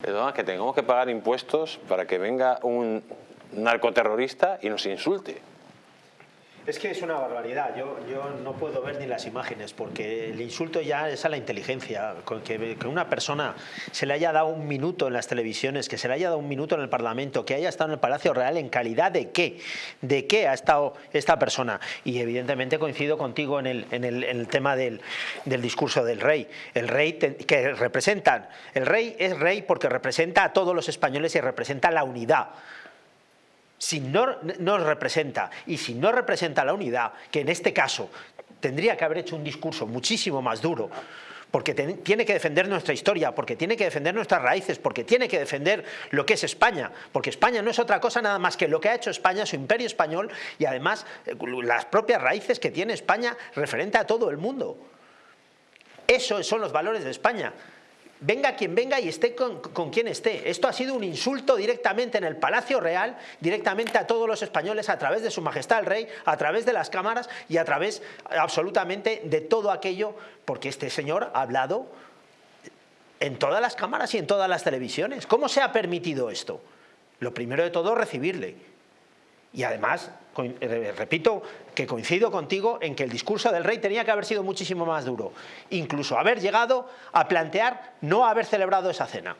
Perdona, que tengamos que pagar impuestos para que venga un narcoterrorista y nos insulte. Es que es una barbaridad, yo, yo no puedo ver ni las imágenes porque el insulto ya es a la inteligencia, que, que, una persona se le haya dado un minuto en las televisiones, que se le haya dado un minuto en el Parlamento, que haya estado en el Palacio Real, ¿en calidad de qué? ¿De qué ha estado esta persona? Y evidentemente coincido contigo en el, en el, tema del, del, discurso del rey. El rey que representan, el rey es rey porque representa a todos los españoles y representa la unidad si no nos representa y si no representa la unidad, que en este caso tendría que haber hecho un discurso muchísimo más duro, porque tiene que defender nuestra historia, porque tiene que defender nuestras raíces, porque tiene que defender lo que es España, porque España no es otra cosa nada más que lo que ha hecho España, su imperio español y además eh, las propias raíces que tiene España referente a todo el mundo. Esos son los valores de España venga quien venga y esté con, quien esté. Esto ha sido un insulto directamente en el Palacio Real, directamente a todos los españoles a través de su majestad el rey, a través de las cámaras y a través absolutamente de todo aquello, porque este señor ha hablado en todas las cámaras y en todas las televisiones. ¿Cómo se ha permitido esto? Lo primero de todo, recibirle. Y además, eh, repito que coincido contigo en que el discurso del rey tenía que haber sido muchísimo más duro. Incluso haber llegado a plantear no haber celebrado esa cena.